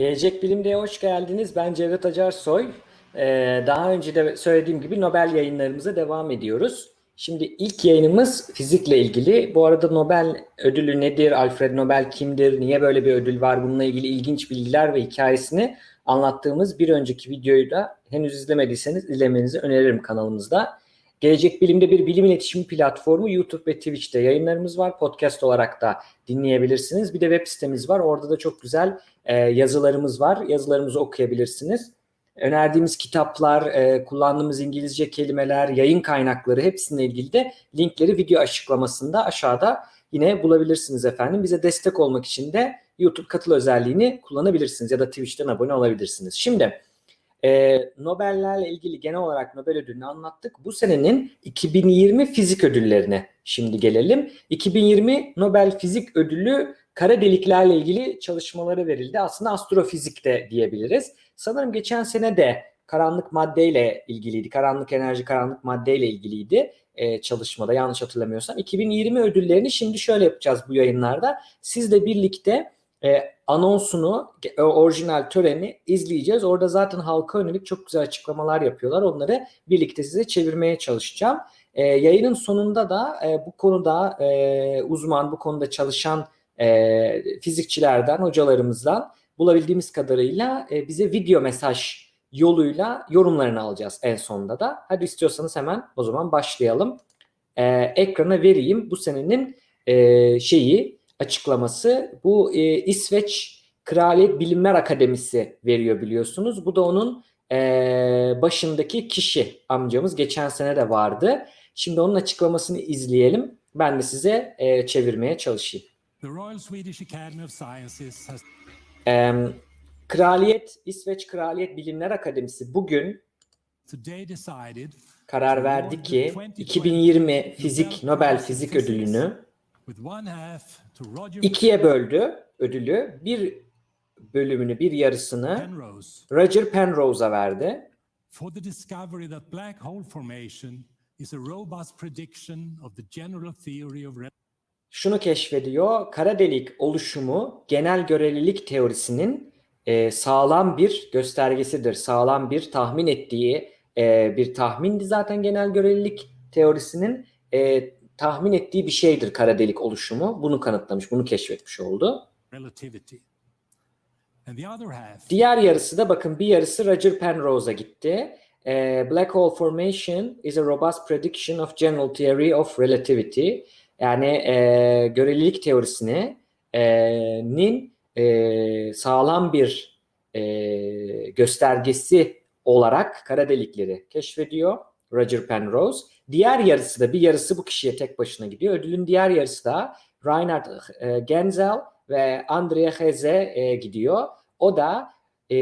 Gelecek Bilim'de hoş geldiniz. Ben Cevdet Acarsoy. Ee, daha önce de söylediğim gibi Nobel yayınlarımıza devam ediyoruz. Şimdi ilk yayınımız fizikle ilgili. Bu arada Nobel ödülü nedir? Alfred Nobel kimdir? Niye böyle bir ödül var? Bununla ilgili ilginç bilgiler ve hikayesini anlattığımız bir önceki videoyu da henüz izlemediyseniz izlemenizi öneririm kanalımızda. Gelecek Bilim'de bir bilim iletişimi platformu YouTube ve Twitch'te yayınlarımız var. Podcast olarak da dinleyebilirsiniz. Bir de web sitemiz var. Orada da çok güzel e, yazılarımız var. Yazılarımızı okuyabilirsiniz. Önerdiğimiz kitaplar, e, kullandığımız İngilizce kelimeler, yayın kaynakları hepsininle ilgili de linkleri video açıklamasında aşağıda yine bulabilirsiniz efendim. Bize destek olmak için de YouTube katıl özelliğini kullanabilirsiniz ya da Twitch'ten abone olabilirsiniz. Şimdi e, Nobel'lerle ilgili genel olarak Nobel ödülünü anlattık. Bu senenin 2020 fizik ödüllerine şimdi gelelim. 2020 Nobel Fizik Ödülü kara deliklerle ilgili çalışmaları verildi. Aslında astrofizik de diyebiliriz. Sanırım geçen sene de karanlık maddeyle ilgiliydi. Karanlık enerji, karanlık maddeyle ilgiliydi e, çalışmada yanlış hatırlamıyorsam. 2020 ödüllerini şimdi şöyle yapacağız bu yayınlarda. Sizle birlikte e, anonsunu, e, orijinal töreni izleyeceğiz. Orada zaten halka yönelik çok güzel açıklamalar yapıyorlar. Onları birlikte size çevirmeye çalışacağım. E, yayının sonunda da e, bu konuda e, uzman, bu konuda çalışan e, fizikçilerden, hocalarımızdan bulabildiğimiz kadarıyla e, bize video mesaj yoluyla yorumlarını alacağız en sonunda da. Hadi istiyorsanız hemen o zaman başlayalım. E, ekrana vereyim bu senenin e, şeyi açıklaması. Bu e, İsveç Kraliyet Bilimler Akademisi veriyor biliyorsunuz. Bu da onun e, başındaki kişi amcamız. Geçen sene de vardı. Şimdi onun açıklamasını izleyelim. Ben de size e, çevirmeye çalışayım. The Royal Swedish Academy of Sciences has E, Kraliyet, İsveç Kraliyet Bilimler Akademisi bugün karar verdi ki 2020 Fizik Nobel Fizik Ödülünü ikiye böldü ödülü. Bir bölümünü, bir yarısını Roger Penrose'a verdi. for the discovery that black hole formation is a robust prediction of the general theory of. Şunu keşfediyor, kara delik oluşumu genel görelilik teorisinin e, sağlam bir göstergesidir. Sağlam bir tahmin ettiği e, bir tahmindi zaten genel görelilik teorisinin e, tahmin ettiği bir şeydir kara delik oluşumu. Bunu kanıtlamış, bunu keşfetmiş oldu. Diğer yarısı da bakın bir yarısı Roger Penrose'a gitti. Ee, Black hole formation is a robust prediction of general theory of relativity. Yani e, görelilik teorisini e, nin e, sağlam bir e, göstergesi olarak kara delikleri keşfediyor Roger Penrose. Diğer yarısı da bir yarısı bu kişiye tek başına gidiyor. Ödülün diğer yarısı da Reinhard e, Genzel ve Andrea Heze e, gidiyor. O da e,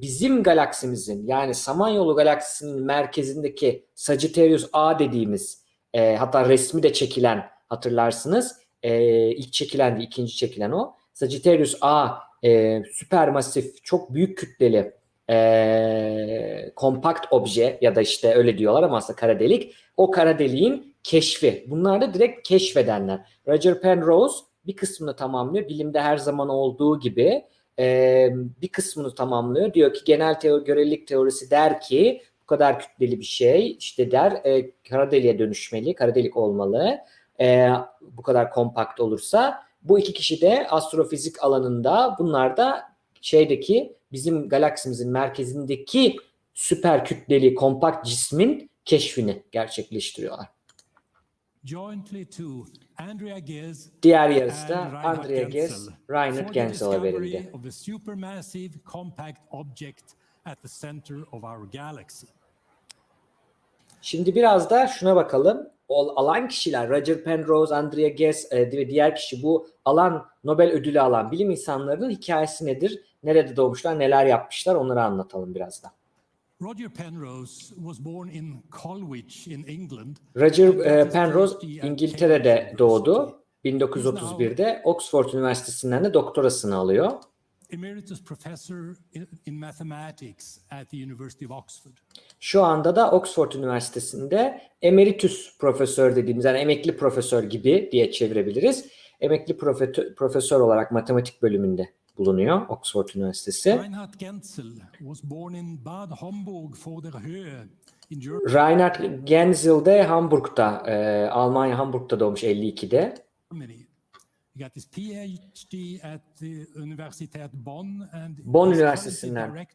bizim galaksimizin yani Samanyolu galaksisinin merkezindeki Sagittarius A dediğimiz e, hatta resmi de çekilen hatırlarsınız. E, ilk çekilen ikinci çekilen o. Sagittarius A e, süpermasif çok büyük kütleli e, kompakt obje ya da işte öyle diyorlar ama aslında kara delik. O kara deliğin keşfi. Bunlar da direkt keşfedenler. Roger Penrose bir kısmını tamamlıyor. Bilimde her zaman olduğu gibi e, bir kısmını tamamlıyor. Diyor ki genel teori, görelilik teorisi der ki bu kadar kütleli bir şey işte der e, kara deliğe dönüşmeli, kara delik olmalı. E, bu kadar kompakt olursa bu iki kişi de astrofizik alanında bunlar da şeydeki bizim galaksimizin merkezindeki süper kütleli kompakt cismin keşfini gerçekleştiriyorlar. Diğer yarısı da Andrea Ghez, Reinhard Genzel'a verildi. Şimdi biraz da şuna bakalım. Alan kişiler Roger Penrose, Andrea Ghez e, ve diğer kişi bu alan Nobel ödülü alan bilim insanlarının hikayesi nedir? Nerede doğmuşlar, neler yapmışlar onları anlatalım biraz da. Roger Penrose was born in Colwich in England. Roger e, Penrose İngiltere'de doğdu. University. 1931'de Oxford Üniversitesi'nden de doktorasını alıyor. Emeritus professor in mathematics at the University of Oxford. Şu anda da Oxford Üniversitesi'nde emeritus profesör dediğimiz yani emekli profesör gibi diye çevirebiliriz. emekli profesör olarak matematik bölümünde bulunuyor Oxford Üniversitesi. Reinhard Genzel was born in Bad Homburg vor der Höhe. Reinhard Genzel de Hamburg'da, e, Almanya Hamburg'da doğmuş 52'de. He got his PhD at the Universität Bonn and Bonn Üniversitesi'nden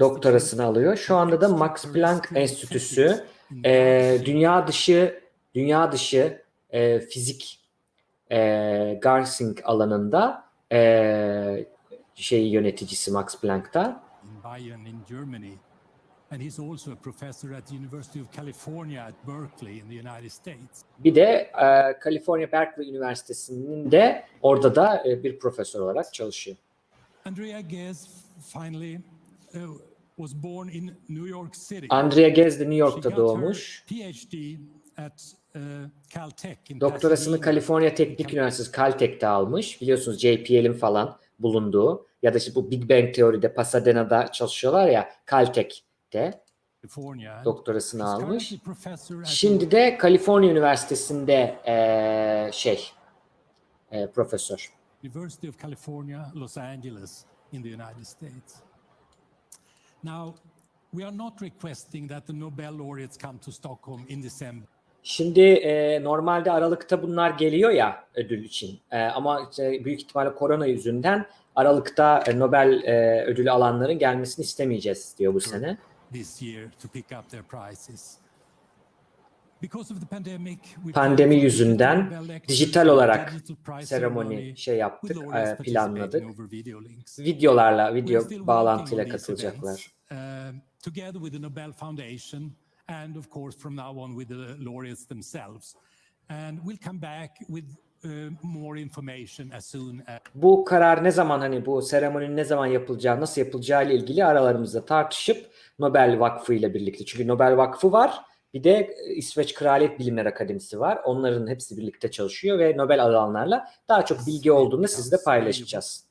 doktorasını alıyor. Şu anda da Max Planck Enstitüsü e, dünya dışı dünya dışı e, fizik e, Garsing alanında e, şey yöneticisi Max Planck'ta. in Bayern in Germany. Bir de e, California Berkeley Üniversitesi'nin de orada da e, bir profesör olarak çalışıyor. Andrea Ghez finally uh, was born in New York City. Andrea Ghez de New York'ta doğmuş. PhD at uh, Caltech Doktorasını. Kaliforniya Teknik Üniversitesi Caltech'te almış. Biliyorsunuz JPL'in falan bulunduğu ya da işte bu Big Bang teoride Pasadena'da çalışıyorlar ya Caltech'te And doktorasını almış. Şimdi de Kaliforniya Üniversitesi'nde eee, şey eee, profesör. University of California, Los Angeles in the United States. Now, we are not requesting that the Nobel laureates come to Stockholm in December. Şimdi eee, normalde Aralık'ta bunlar geliyor ya ödül için. Eee, ama işte büyük ihtimalle korona yüzünden Aralık'ta e, Nobel e, ödülü alanların gelmesini istemeyeceğiz diyor bu sene. This year to pick up their we Pandemi yüzünden dijital olarak seremoni şey yaptık, e, planladık. Videolarla, video bağlantıyla katılacaklar. um, together with the Nobel Foundation and of course from now on with the laureates themselves. And we'll come back with more information as soon as Bu karar ne zaman hani bu seremoninin ne zaman yapılacağı, nasıl yapılacağı ile ilgili aralarımızda tartışıp Nobel Vakfı ile birlikte. Çünkü Nobel Vakfı var. Bir de İsveç Kraliyet Bilimler Akademisi var. Onların hepsi birlikte çalışıyor ve Nobel alanlarla daha çok bilgi olduğunda sizle paylaşacağız.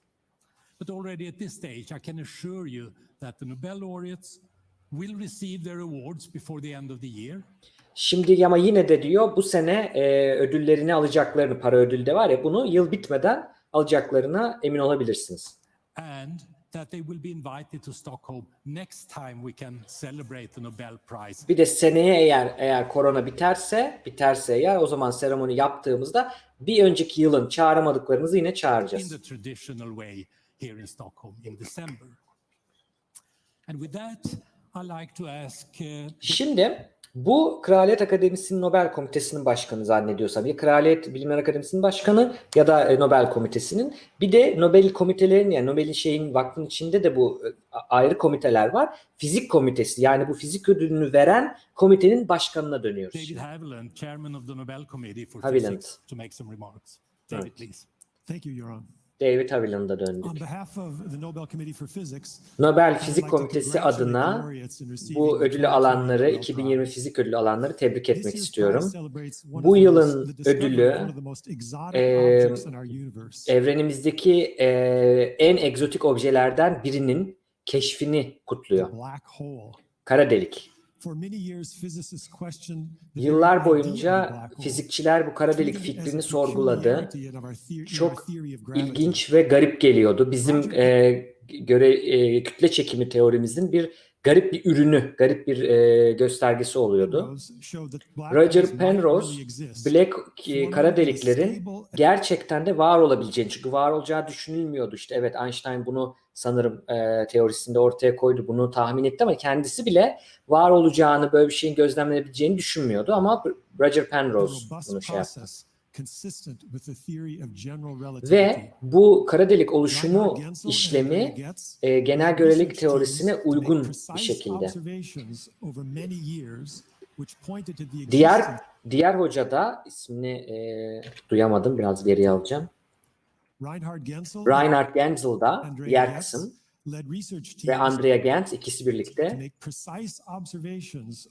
But already at this stage, I can assure you that the Nobel laureates will receive their awards before the end of the year. Şimdi ama yine de diyor bu sene e, ödüllerini alacaklarını, para ödülü de var ya bunu yıl bitmeden alacaklarına emin olabilirsiniz. and that they will be invited to Stockholm next time we can celebrate the Nobel Prize Bir de seneye eğer eğer korona biterse, biterse eğer o zaman seremoni yaptığımızda bir önceki yılın çağıramadıklarımızı yine in çağıracağız. the traditional way here in Stockholm in December. And with that, I like to ask uh, Şimdi bu Kraliyet Akademisi'nin Nobel Komitesi'nin başkanı zannediyorsam ya Kraliyet Bilimler Akademisi'nin başkanı ya da e, Nobel Komitesi'nin bir de Nobel komitelerinin yani Nobel'in şeyin vakfın içinde de bu e, ayrı komiteler var. Fizik komitesi yani bu fizik ödülünü veren komitenin başkanına dönüyoruz. David. Haviland, chairman of the Nobel Committee for Haviland. Physics, to make some remarks. David, please. Thank you, Yoram. David Haviland'a döndük. Nobel Fizik Komitesi adına bu ödülü 2020 alanları, Nobel 2020 Prize. fizik ödülü alanları tebrik etmek istiyorum. Bu yılın ödülü, universe. Evrenimizdeki e, en egzotik objelerden birinin keşfini kutluyor. Kara delik. For many years, physicists questioned the very Yıllar boyunca fizikçiler bu kara delik fikrini sorguladı. Çok. İlginç ve garip geliyordu. Bizim e, göre e, kütle çekimi teorimizin bir garip bir ürünü, garip bir e, göstergesi oluyordu. Roger Penrose, Black e, kara deliklerin gerçekten de var olabileceğini çünkü var olacağı düşünülmüyordu. İşte evet Einstein bunu sanırım e, teorisinde ortaya koydu. Bunu tahmin etti ama kendisi bile var olacağını böyle bir şeyin gözlemlenebileceğini düşünmüyordu ama Roger Penrose bunu şey yaptı. Ve bu kara delik oluşumu işlemi e, genel görelilik teorisine uygun bir şekilde. Diğer diğer hoca da ismini e, duyamadım biraz geriye alacağım. Reinhard Genzel da diğer kısım ve Andrea Gentz ikisi birlikte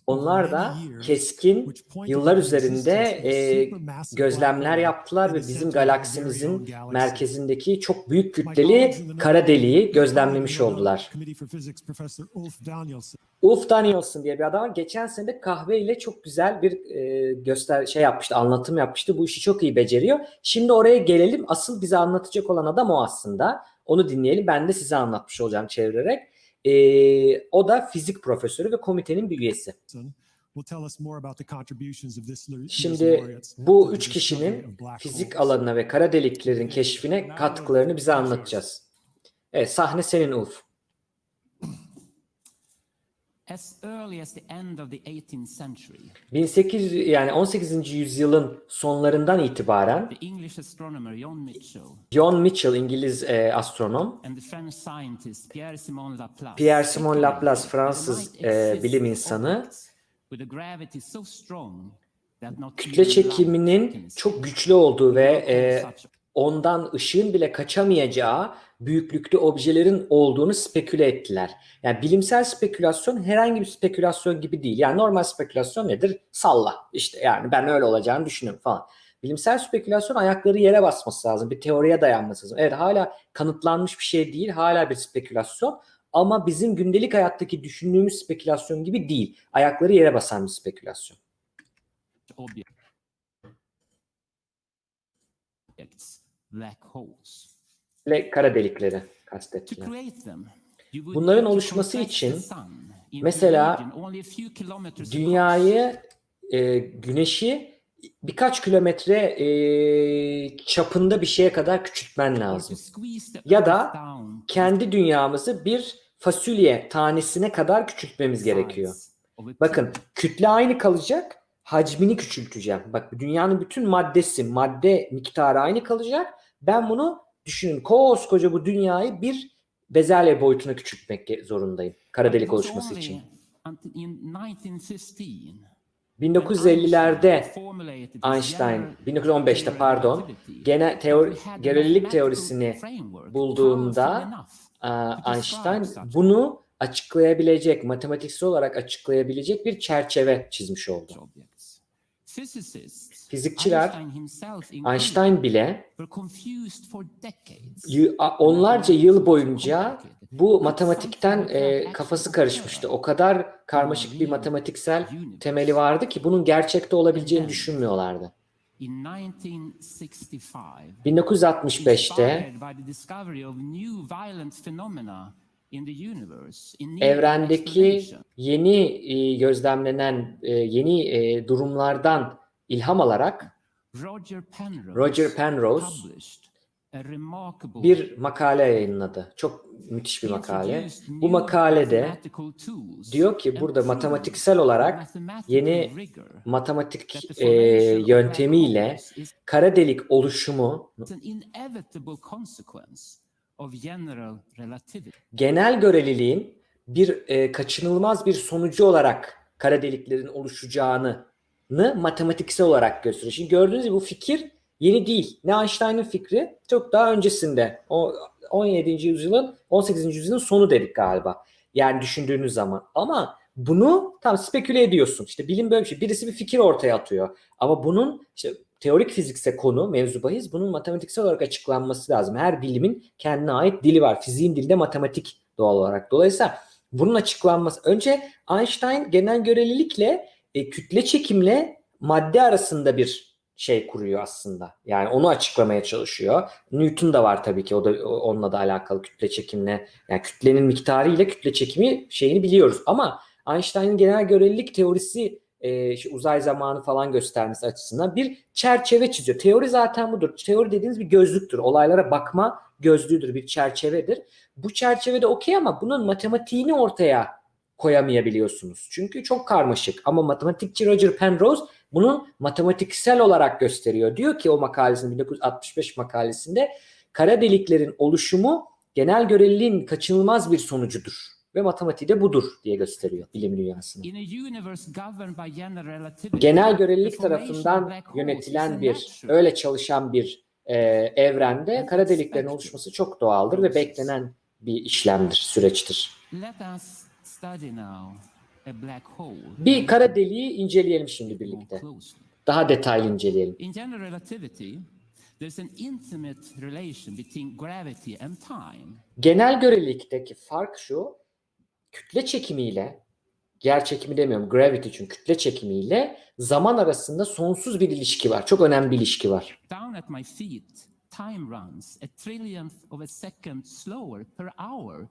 onlar da keskin yıllar üzerinde e, gözlemler yaptılar ve bizim galaksimizin merkezindeki çok büyük kütleli kara deliği gözlemlemiş oldular. Ulf Danielson diye bir adam var. Geçen sene de kahve ile çok güzel bir e, göster şey yapmıştı, anlatım yapmıştı. Bu işi çok iyi beceriyor. Şimdi oraya gelelim. Asıl bize anlatacak olan adam o aslında. Onu dinleyelim. Ben de size anlatmış olacağım çevirerek. E, o da fizik profesörü ve komitenin bir üyesi. Şimdi bu üç kişinin fizik alanına ve kara deliklerin keşfine katkılarını bize anlatacağız. Evet, sahne senin Ulf. As early as the end of the 18th century, 1800 yani 18. yüzyılın sonlarından itibaren the English astronomer John Mitchell John Mitchell İngiliz e, astronom, and the French scientist Laplace Pierre-Simon Laplace, speculated that Fransız, there might e, bilim insanı, objects with a gravity so strong that not kütle çekiminin çok güçlü olduğu ve e, ondan ışığın bile kaçamayacağı büyüklükte objelerin olduğunu speküle ettiler. Yani bilimsel spekülasyon herhangi bir spekülasyon gibi değil. Yani normal spekülasyon nedir? Salla. İşte yani ben öyle olacağını düşünüyorum falan. Bilimsel spekülasyon ayakları yere basması lazım. Bir teoriye dayanması lazım. Evet hala kanıtlanmış bir şey değil. Hala bir spekülasyon. Ama bizim gündelik hayattaki düşündüğümüz spekülasyon gibi değil. Ayakları yere basan bir spekülasyon. objects, black holes. Ve kara delikleri kastettiler. Bunların oluşması için mesela dünyayı, e, güneşi birkaç kilometre e, çapında bir şeye kadar küçültmen lazım. Ya da Kendi dünyamızı bir fasulye tanesine kadar küçültmemiz gerekiyor. Bakın kütle aynı kalacak, hacmini küçülteceğim. Bak dünyanın bütün maddesi, madde miktarı aynı kalacak. Ben bunu düşünün koskoca bu dünyayı bir bezelye boyutuna küçültmek zorundayım. Kara delik oluşması için. until in 1915 1950'lerde Einstein, 1915'te pardon, gene teori, görelilik teorisini bulduğunda Einstein bunu açıklayabilecek, matematiksel olarak açıklayabilecek bir çerçeve çizmiş oldu. Fizikçiler Einstein bile onlarca yıl boyunca bu matematikten e, kafası karışmıştı. O kadar karmaşık bir matematiksel temeli vardı ki bunun gerçekte olabileceğini düşünmüyorlardı. 1965'te evrendeki yeni e, gözlemlenen e, yeni e, durumlardan ilham alarak Roger Penrose, Roger bir makale yayınladı. Çok müthiş bir makale. Bu makalede diyor ki burada matematiksel olarak yeni matematik e, yöntemiyle kara delik oluşumu genel göreliliğin bir e, kaçınılmaz bir sonucu olarak kara deliklerin oluşacağını matematiksel olarak gösteriyor. Şimdi gördüğünüz gibi bu fikir yeni değil. Ne Einstein'ın fikri çok daha öncesinde. O 17. yüzyılın 18. yüzyılın sonu dedik galiba. Yani düşündüğünüz zaman. Ama bunu tam speküle ediyorsun. İşte bilim böyle bir şey. Birisi bir fikir ortaya atıyor. Ama bunun işte teorik fizikse konu, mevzu bahis bunun matematiksel olarak açıklanması lazım. Her bilimin kendine ait dili var. Fiziğin dili de matematik doğal olarak. Dolayısıyla bunun açıklanması. Önce Einstein genel görelilikle e, kütle çekimle madde arasında bir şey kuruyor aslında. Yani onu açıklamaya çalışıyor. Newton da var tabii ki. O da onunla da alakalı kütle çekimle. Yani kütlenin miktarı ile kütle çekimi şeyini biliyoruz. Ama Einstein'ın genel görelilik teorisi e, şu uzay zamanı falan göstermesi açısından bir çerçeve çiziyor. Teori zaten budur. Teori dediğiniz bir gözlüktür. Olaylara bakma gözlüğüdür, bir çerçevedir. Bu çerçevede okey ama bunun matematiğini ortaya koyamayabiliyorsunuz. Çünkü çok karmaşık. Ama matematikçi Roger Penrose bunu matematiksel olarak gösteriyor. Diyor ki o makalesinde 1965 makalesinde kara deliklerin oluşumu genel göreliliğin kaçınılmaz bir sonucudur. Ve matematiği de budur diye gösteriyor bilim dünyasına. Genel görelilik tarafından yönetilen bir, öyle çalışan bir e, evrende kara deliklerin oluşması çok doğaldır ve beklenen bir işlemdir, süreçtir. Bir kara deliği inceleyelim şimdi birlikte. Daha detaylı inceleyelim. In general relativity, there's an intimate relation between gravity and time. Genel görelilikteki fark şu, kütle çekimiyle yer çekimi demiyorum, gravity çünkü kütle çekimiyle zaman arasında sonsuz bir ilişki var. Çok önemli bir ilişki var. Down at my feet, time runs a trillionth of a second slower per hour.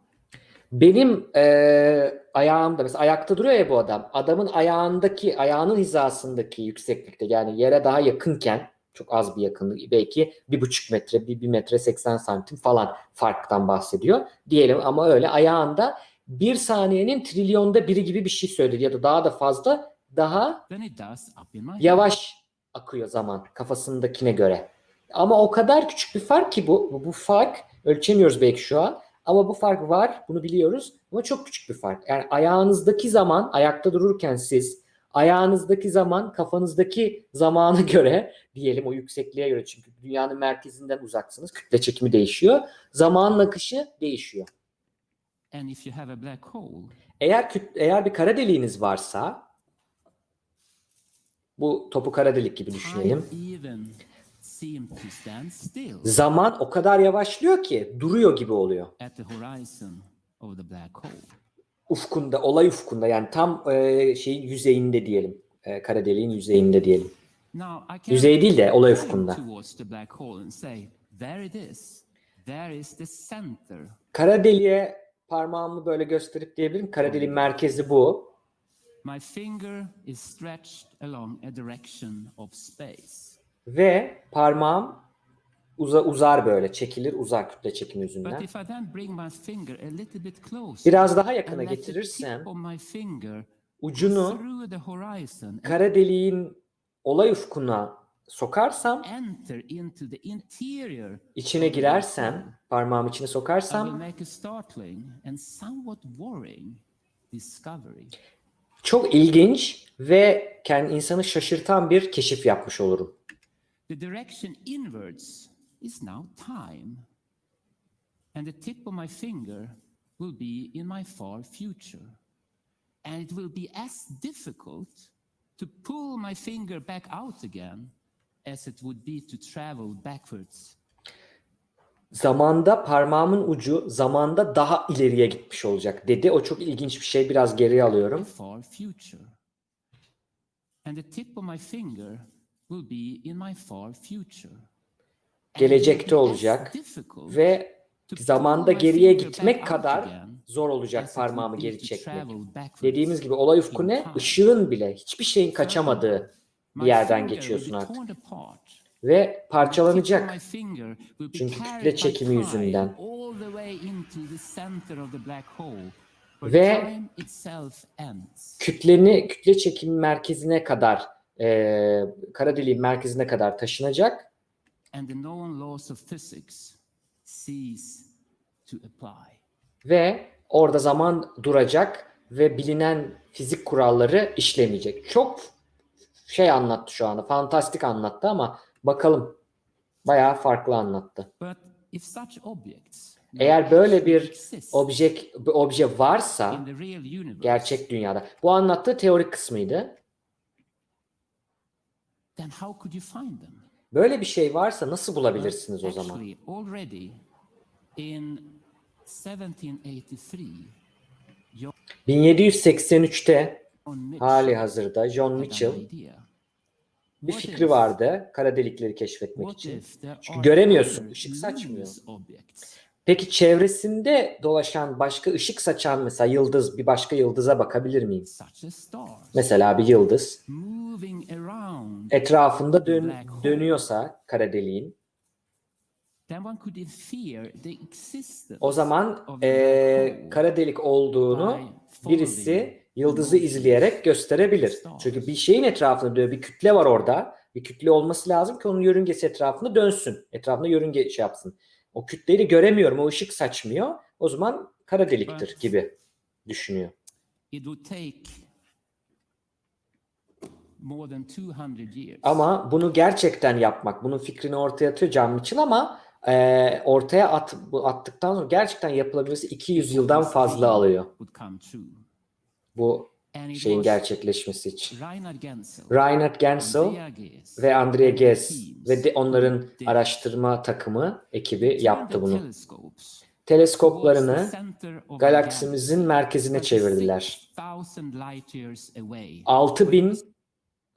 Benim eee ayağımda mesela ayakta duruyor ya bu adam. Adamın ayağındaki ayağının hizasındaki yükseklikte yani yere daha yakınken çok az bir yakınlık belki bir buçuk metre bir, bir metre 80 santim falan farktan bahsediyor diyelim ama öyle ayağında bir saniyenin trilyonda biri gibi bir şey söyledi ya da daha da fazla daha yavaş akıyor zaman kafasındakine göre. Ama o kadar küçük bir fark ki bu. Bu, bu fark ölçemiyoruz belki şu an. Ama bu fark var. Bunu biliyoruz. Ama çok küçük bir fark. Yani ayağınızdaki zaman ayakta dururken siz ayağınızdaki zaman kafanızdaki zamana göre diyelim o yüksekliğe göre çünkü dünyanın merkezinden uzaksınız. Kütle çekimi değişiyor. Zamanın akışı değişiyor. And if you have a black hole, Eğer eğer bir kara deliğiniz varsa bu topu kara delik gibi düşünelim. Zaman o kadar yavaşlıyor ki duruyor gibi oluyor. Ufkunda, olay ufkunda yani tam e, şeyin yüzeyinde diyelim. E, kara deliğin yüzeyinde diyelim. Yüzey değil de olay ufkunda. Kara deliğe parmağımı böyle gösterip diyebilirim. Kara deliğin merkezi bu. My finger is stretched along a direction of space. Ve parmağım uza, uzar böyle. Çekilir uzar kütle çekimi yüzünden. Biraz daha yakına getirirsem ucunu kara deliğin olay ufkuna sokarsam, içine girersem, parmağım içine sokarsam çok ilginç ve kendi insanı şaşırtan bir keşif yapmış olurum. The direction inwards is now time. And the tip of my finger will be in my far future. And it will be as difficult to pull my finger back out again as it would be to travel backwards. Zamanda parmağımın ucu zamanda daha ileriye gitmiş olacak dedi. O çok ilginç bir şey. Biraz geriye My alıyorum. far future. And the tip of my finger will be in my far future. And it will Gelecekte olacak ve zamanda geriye gitmek kadar zor olacak parmağımı geri çekmek. Dediğimiz gibi olay ufku ne? Işığın bile hiçbir şeyin kaçamadığı bir yerden geçiyorsun artık. Ve parçalanacak. Çünkü kütle çekimi yüzünden. Ve. Kütleni, kütle çekimi merkezine kadar, e, kara deliğin merkezine kadar taşınacak and the known laws of physics cease to apply. ve orada zaman duracak ve bilinen fizik kuralları işlemeyecek. Çok şey anlattı şu anda. Fantastik anlattı ama bakalım. Bayağı farklı anlattı. But if such objects Eğer böyle bir exist obje varsa gerçek dünyada. Bu anlattığı teorik kısmıydı. Then how could you find them? Böyle bir şey varsa nasıl bulabilirsiniz o zaman? Actually, already in 1783, 1783'te John Mitchell hali hazırda John Mitchell bir fikri vardı kara delikleri keşfetmek için. Çünkü göremiyorsun, ışık saçmıyor. Peki çevresinde dolaşan başka ışık saçan mesela yıldız bir başka yıldıza bakabilir stars Mesela bir yıldız etrafında dön- dönüyorsa kara deliğin o zaman hole kara delik olduğunu birisi yıldızı izleyerek gösterebilir. Çünkü bir şeyin etrafında dönüyor. Bir kütle var orada. Bir kütle olması lazım ki onun yörüngesi etrafında dönsün. Etrafında yörünge şey yapsın. O kütleyi de göremiyorum. O ışık saçmıyor. O zaman kara deliktir gibi düşünüyor. It would take more than 200 years Ama bunu gerçekten yapmak, bunun fikrini ortaya atıyor John Mitchell ama e, ortaya at, bu attıktan sonra gerçekten yapılabilmesi 200 yıldan fazla alıyor. Bu şeyin gerçekleşmesi için. Reinhard Ghez, ve Andrea and Ghez ve de onların araştırma takımı ekibi yaptı bunu. teleskoplarını galaksimizin merkezine çevirdiler. 36,000 light years away. 6000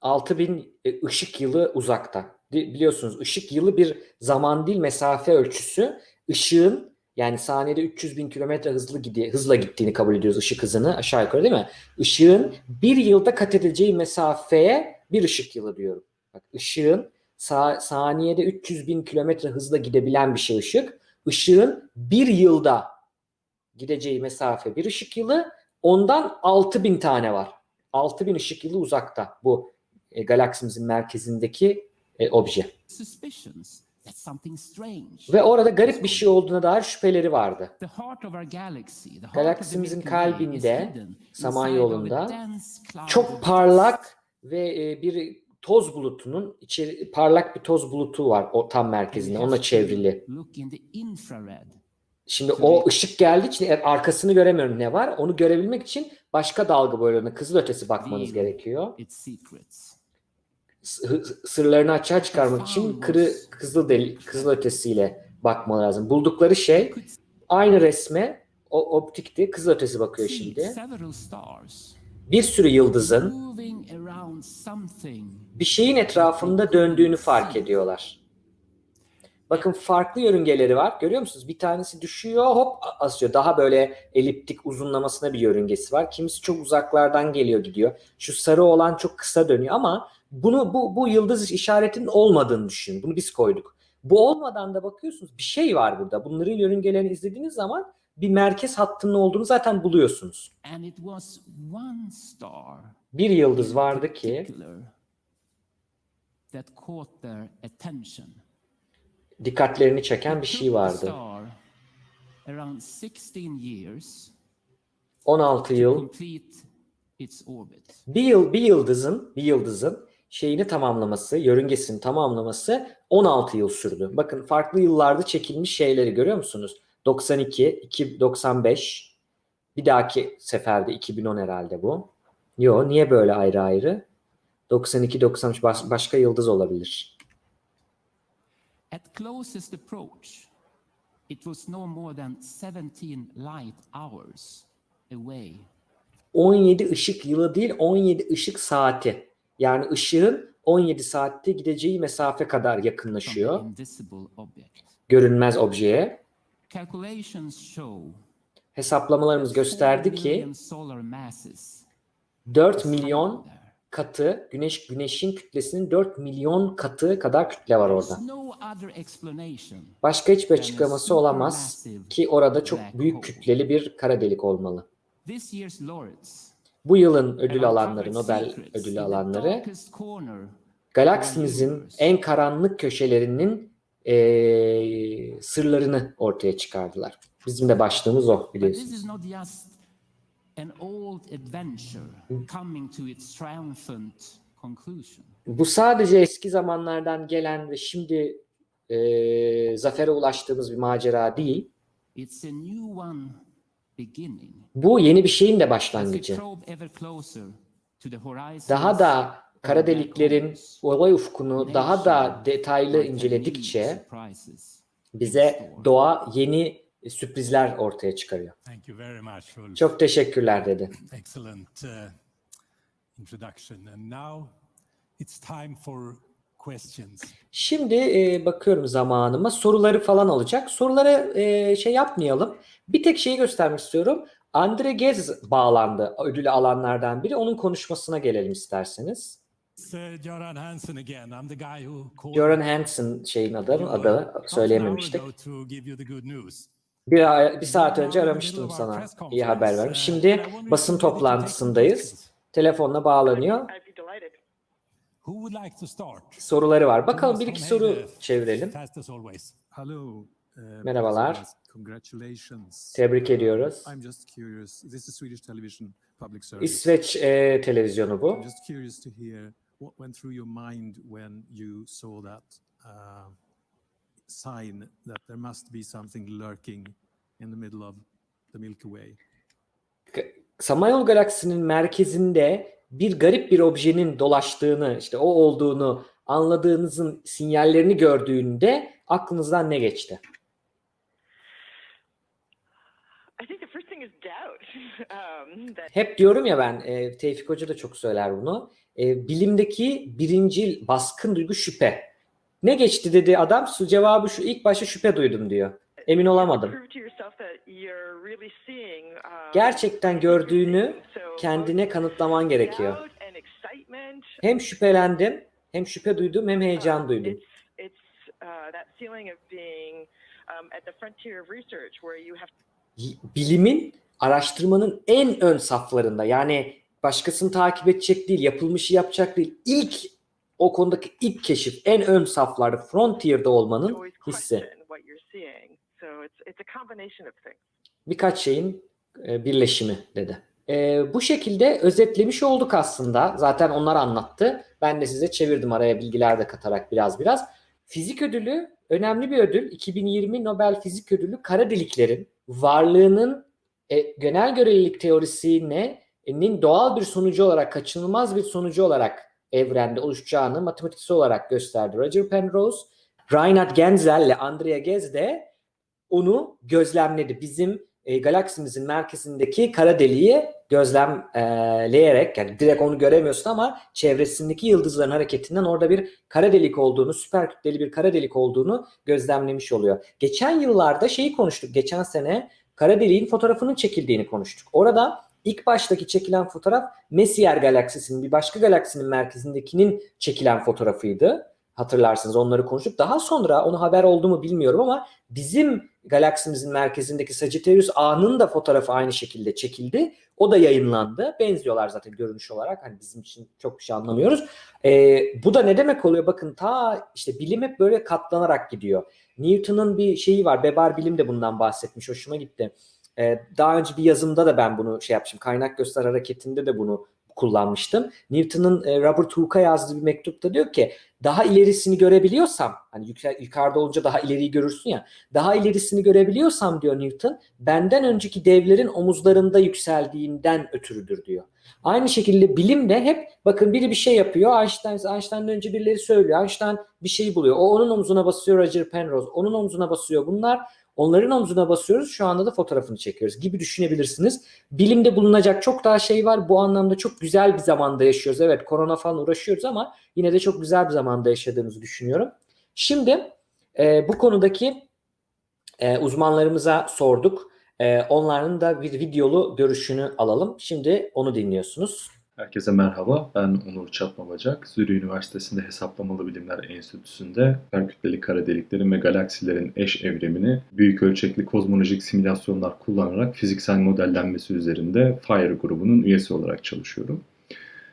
6000 e, ışık yılı uzakta. Biliyorsunuz ışık yılı bir zaman değil mesafe ölçüsü. Işığın yani saniyede 300 bin kilometre hızlı gidi hızla gittiğini kabul ediyoruz ışık hızını aşağı yukarı değil mi? Işığın bir yılda kat edeceği mesafeye bir ışık yılı diyorum. Bak ışığın sa- saniyede 300 bin kilometre hızla gidebilen bir şey ışık. Işığın bir yılda gideceği mesafe bir ışık yılı. Ondan 6000 tane var. 6000 ışık yılı uzakta bu e, galaksimizin merkezindeki e, obje. Suspicions. Ve orada garip bir şey olduğuna dair şüpheleri vardı. Galaksimizin kalbinde, hidden Samanyolu'nda Çok parlak ve e, bir toz bulutunun içeri parlak bir toz bulutu var o tam merkezinde. To çevrili. Şimdi o ışık geldiği için arkasını göremiyorum ne var. Onu görebilmek için başka dalga boylarına kızılötesi bakmanız Real. gerekiyor. Sırlarını açığa çıkarmak için kırı kızıl deli, kızıl ötesiyle bakmaları lazım. Buldukları şey aynı resme o optikti. Kızıl ötesi bakıyor şimdi. Bir sürü yıldızın bir şeyin etrafında döndüğünü fark ediyorlar. Bakın farklı yörüngeleri var. Görüyor musunuz? Bir tanesi düşüyor hop asıyor. Daha böyle eliptik uzunlamasına bir yörüngesi var. Kimisi çok uzaklardan geliyor gidiyor. Şu sarı olan çok kısa dönüyor ama bunu bu, bu yıldız işaretinin olmadığını düşünün. Bunu biz koyduk. Bu olmadan da bakıyorsunuz bir şey var burada. Bunların yörüngelerini izlediğiniz zaman bir merkez hattının olduğunu zaten buluyorsunuz. Bir yıldız vardı ki dikkatlerini çeken bir şey vardı. star around 16 years 16 to yıl. Bir yıl bir yıldızın bir yıldızın şeyini tamamlaması, yörüngesini tamamlaması 16 yıl sürdü. Bakın farklı yıllarda çekilmiş şeyleri görüyor musunuz? 92, 2, 95. Bir dahaki seferde 2010 herhalde bu. Yo, niye böyle ayrı ayrı? 92, 93 baş- başka yıldız olabilir. At closest approach, it was no more than 17 light hours away. 17 ışık yılı değil, 17 ışık saati. Yani ışığın 17 saatte gideceği mesafe kadar yakınlaşıyor görünmez objeye. Hesaplamalarımız gösterdi 4 ki billion solar masses 4 is milyon katı güneş güneşin kütlesinin 4 milyon katı kadar kütle var orada. Başka hiçbir açıklaması olamaz ki orada çok büyük kütleli bir kara delik olmalı. Bu yılın ödül alanları, Nobel ödülü alanları galaksimizin en karanlık köşelerinin eee, sırlarını ortaya çıkardılar. Bizim de başlığımız o biliyorsunuz. Bu sadece eski zamanlardan gelen ve şimdi eee zafere ulaştığımız bir macera değil. It's a new one. Bu yeni bir şeyin de başlangıcı. Daha da kara deliklerin olay ufkunu daha da detaylı inceledikçe bize doğa yeni sürprizler ortaya çıkarıyor. Çok teşekkürler dedi. Uh. Şimdi e, bakıyorum zamanıma soruları falan olacak. Soruları e, şey yapmayalım. Bir tek şeyi göstermek istiyorum. Andre Gez bağlandı ödülü alanlardan biri. Onun konuşmasına gelelim isterseniz. Uh, Göran Hansen again. I'm the guy who Göran Hansen şeyin adı, uh, adı söyleyememiştik. Bir, bir saat önce aramıştım sana iyi haber vermiş. Şimdi basın toplantısındayız. Telefonla bağlanıyor. I'd be delighted. Who would like to start? Soruları var. Bakalım bir iki soru Heide, çevirelim. Hello. uh, Merhabalar. Tebrik ediyoruz. İsveç e, televizyonu bu. Uh, sign that there must be something lurking in the middle of the Milky Way. Samanyolu galaksinin merkezinde bir garip bir objenin dolaştığını, işte o olduğunu anladığınızın sinyallerini gördüğünde aklınızdan ne geçti? Um, Hep diyorum ya ben, e, Tevfik Hoca da çok söyler bunu. E, bilimdeki birinci baskın duygu şüphe. Ne geçti dedi adam? Su cevabı şu ilk başta şüphe duydum diyor. Emin olamadım. um, Gerçekten gördüğünü kendine kanıtlaman gerekiyor. Hem şüphelendim, hem şüphe duydum, hem heyecan um, duydum. Uh, um, Bilimin, araştırmanın en ön saflarında. Yani başkasını takip edecek değil, yapılmışı yapacak değil. İlk o konudaki ilk keşif, en ön saflarda, frontier'da olmanın hissi. So it's it's a combination of things. birkaç şeyin e, birleşimi dedi. E, bu şekilde özetlemiş olduk aslında. Zaten onlar anlattı. Ben de size çevirdim araya bilgiler de katarak biraz biraz. Fizik ödülü önemli bir ödül. 2020 Nobel Fizik Ödülü kara deliklerin varlığının e, genel görelilik teorisinin doğal bir sonucu olarak, kaçınılmaz bir sonucu olarak evrende oluşacağını matematiksel olarak gösterdi. Roger Penrose, Reinhard Genzel ile Andrea Ghez de onu gözlemledi. Bizim e, galaksimizin merkezindeki kara deliği gözlemleyerek yani direkt onu göremiyorsun ama çevresindeki yıldızların hareketinden orada bir kara delik olduğunu, süper kütleli bir kara delik olduğunu gözlemlemiş oluyor. Geçen yıllarda şeyi konuştuk. Geçen sene kara deliğin fotoğrafının çekildiğini konuştuk. Orada ilk baştaki çekilen fotoğraf Messier galaksisinin bir başka galaksinin merkezindekinin çekilen fotoğrafıydı. Hatırlarsınız onları konuştuk. Daha sonra onu haber oldu mu bilmiyorum ama bizim galaksimizin merkezindeki Sagittarius A'nın da fotoğrafı aynı şekilde çekildi. O da yayınlandı. Benziyorlar zaten görünüş olarak. Hani bizim için çok bir şey anlamıyoruz. Ee, bu da ne demek oluyor? Bakın ta işte bilim hep böyle katlanarak gidiyor. Newton'un bir şeyi var. Bebar Bilim de bundan bahsetmiş. Hoşuma gitti. Ee, daha önce bir yazımda da ben bunu şey yapmışım. Kaynak göster hareketinde de bunu kullanmıştım. Newton'un e, Robert Hooke'a yazdığı bir mektupta diyor ki daha ilerisini görebiliyorsam hani yukarıda olunca daha ileriyi görürsün ya daha ilerisini görebiliyorsam diyor Newton benden önceki devlerin omuzlarında yükseldiğinden ötürüdür diyor. Aynı şekilde bilim de hep bakın biri bir şey yapıyor Einstein Einstein'dan önce birileri söylüyor. Einstein bir şey buluyor. O onun omzuna basıyor Roger Penrose. Onun omzuna basıyor. Bunlar onların omzuna basıyoruz. Şu anda da fotoğrafını çekiyoruz gibi düşünebilirsiniz. Bilimde bulunacak çok daha şey var. Bu anlamda çok güzel bir zamanda yaşıyoruz. Evet korona falan uğraşıyoruz ama yine de çok güzel bir zamanda yaşadığımızı düşünüyorum. Şimdi e, bu konudaki e, uzmanlarımıza sorduk. E, onların da bir videolu görüşünü alalım. Şimdi onu dinliyorsunuz. Herkese merhaba. Ben Onur Çatmabacak. Zürih Üniversitesi'nde Hesaplamalı Bilimler Enstitüsü'nde süperkütleli kara deliklerin ve galaksilerin eş evrimini büyük ölçekli kozmolojik simülasyonlar kullanarak fiziksel modellenmesi üzerinde FIRE grubunun üyesi olarak çalışıyorum.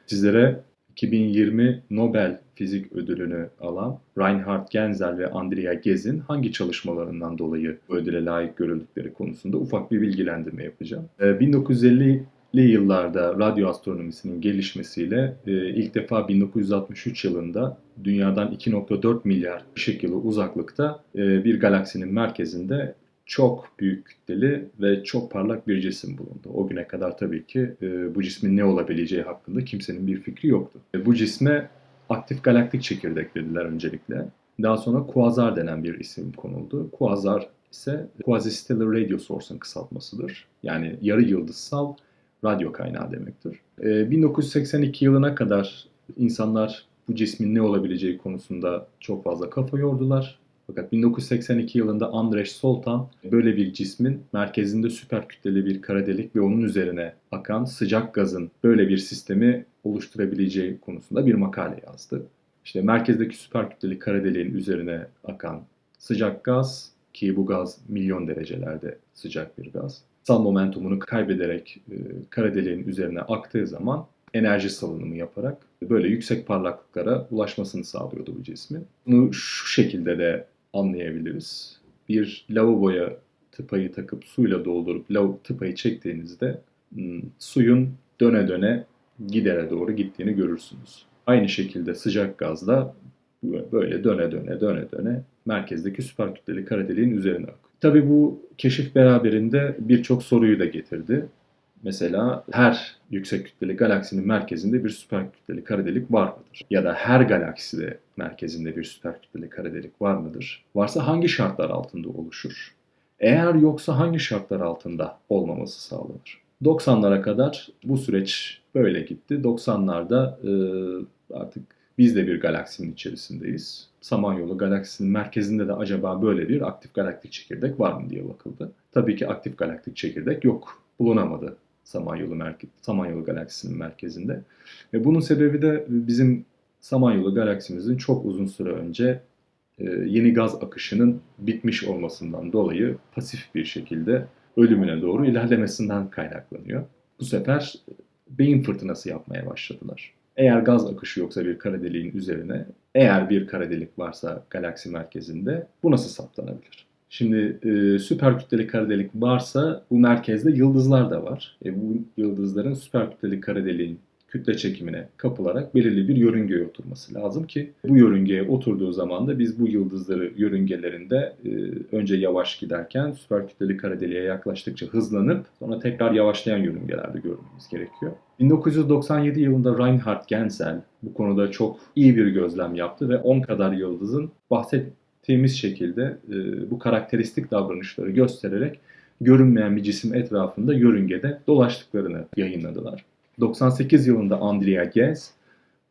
Sizlere 2020 Nobel Fizik Ödülünü alan Reinhard Genzel ve Andrea Gez'in hangi çalışmalarından dolayı ödüle layık görüldükleri konusunda ufak bir bilgilendirme yapacağım. Ee, 1950 li yıllarda radyo astronomisinin gelişmesiyle e, ilk defa 1963 yılında dünyadan 2.4 milyar ışık yılı uzaklıkta e, bir galaksinin merkezinde çok büyük kütleli ve çok parlak bir cisim bulundu. O güne kadar tabii ki e, bu cismin ne olabileceği hakkında kimsenin bir fikri yoktu. Bu cisme aktif galaktik çekirdek dediler öncelikle. Daha sonra kuazar denen bir isim konuldu. Kuazar ise Quasi-Stellar Radio Source'un kısaltmasıdır. Yani yarı yıldızsal radyo kaynağı demektir. Ee, 1982 yılına kadar insanlar bu cismin ne olabileceği konusunda çok fazla kafa yordular. Fakat 1982 yılında Andrej Soltan böyle bir cismin merkezinde süper kütleli bir kara delik ve onun üzerine akan sıcak gazın böyle bir sistemi oluşturabileceği konusunda bir makale yazdı. İşte merkezdeki süper kütleli kara deliğin üzerine akan sıcak gaz ki bu gaz milyon derecelerde sıcak bir gaz sal momentumunu kaybederek e, kara deliğin üzerine aktığı zaman enerji salınımı yaparak böyle yüksek parlaklıklara ulaşmasını sağlıyordu bu cismin. Bunu şu şekilde de anlayabiliriz. Bir lavaboya tıpayı takıp suyla doldurup lav tıpayı çektiğinizde hmm, suyun döne döne gidere doğru gittiğini görürsünüz. Aynı şekilde sıcak gazla böyle döne döne döne döne merkezdeki süper kütleli kara deliğin üzerine akıyor. Tabii bu keşif beraberinde birçok soruyu da getirdi. Mesela her yüksek kütleli galaksinin merkezinde bir süper kütleli kara delik var mıdır? Ya da her galakside merkezinde bir süper kütleli kara delik var mıdır? Varsa hangi şartlar altında oluşur? Eğer yoksa hangi şartlar altında olmaması sağlanır? 90'lara kadar bu süreç böyle gitti. 90'larda e, artık biz de bir galaksinin içerisindeyiz. Samanyolu galaksisinin merkezinde de acaba böyle bir aktif galaktik çekirdek var mı diye bakıldı. Tabii ki aktif galaktik çekirdek yok. Bulunamadı Samanyolu, merke Samanyolu galaksisinin merkezinde. Ve bunun sebebi de bizim Samanyolu galaksimizin çok uzun süre önce e, yeni gaz akışının bitmiş olmasından dolayı pasif bir şekilde ölümüne doğru ilerlemesinden kaynaklanıyor. Bu sefer beyin fırtınası yapmaya başladılar. Eğer gaz akışı yoksa bir kara deliğin üzerine, eğer bir kara delik varsa galaksi merkezinde bu nasıl saptanabilir? Şimdi e, süper kütleli kara delik varsa bu merkezde yıldızlar da var. E, bu yıldızların süper kütleli kara deliğin kütle çekimine kapılarak belirli bir yörüngeye oturması lazım ki bu yörüngeye oturduğu zaman da biz bu yıldızları yörüngelerinde e, önce yavaş giderken süper kütleli kara deliğe yaklaştıkça hızlanıp sonra tekrar yavaşlayan yörüngelerde görmemiz gerekiyor. 1997 yılında Reinhard Genzel bu konuda çok iyi bir gözlem yaptı ve 10 kadar yıldızın bahsettiğimiz şekilde e, bu karakteristik davranışları göstererek görünmeyen bir cisim etrafında yörüngede dolaştıklarını yayınladılar. 98 yılında Andrea Ghez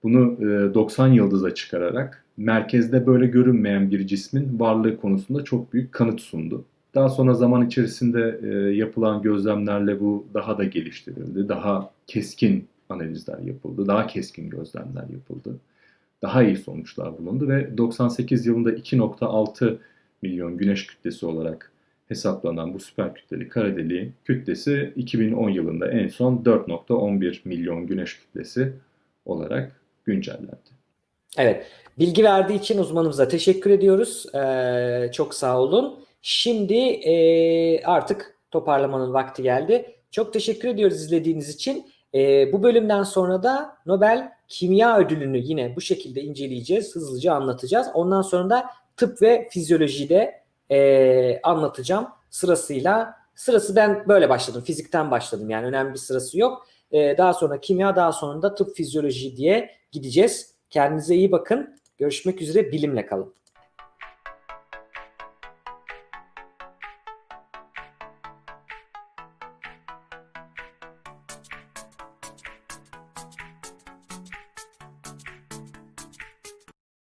bunu e, 90 yıldıza çıkararak merkezde böyle görünmeyen bir cismin varlığı konusunda çok büyük kanıt sundu. Daha sonra zaman içerisinde e, yapılan gözlemlerle bu daha da geliştirildi. Daha keskin analizler yapıldı. Daha keskin gözlemler yapıldı. Daha iyi sonuçlar bulundu ve 98 yılında 2.6 milyon güneş kütlesi olarak hesaplanan bu süper kütleli kara deliğin kütlesi 2010 yılında en son 4.11 milyon güneş kütlesi olarak güncellendi. Evet. Bilgi verdiği için uzmanımıza teşekkür ediyoruz. Ee, çok sağ olun. Şimdi e, artık toparlamanın vakti geldi. Çok teşekkür ediyoruz izlediğiniz için. E, bu bölümden sonra da Nobel Kimya Ödülünü yine bu şekilde inceleyeceğiz. Hızlıca anlatacağız. Ondan sonra da tıp ve fizyolojiyi de e, anlatacağım sırasıyla. Sırası ben böyle başladım. Fizikten başladım. Yani önemli bir sırası yok. E, daha sonra kimya, daha sonra da tıp fizyoloji diye gideceğiz. Kendinize iyi bakın. Görüşmek üzere. Bilimle kalın.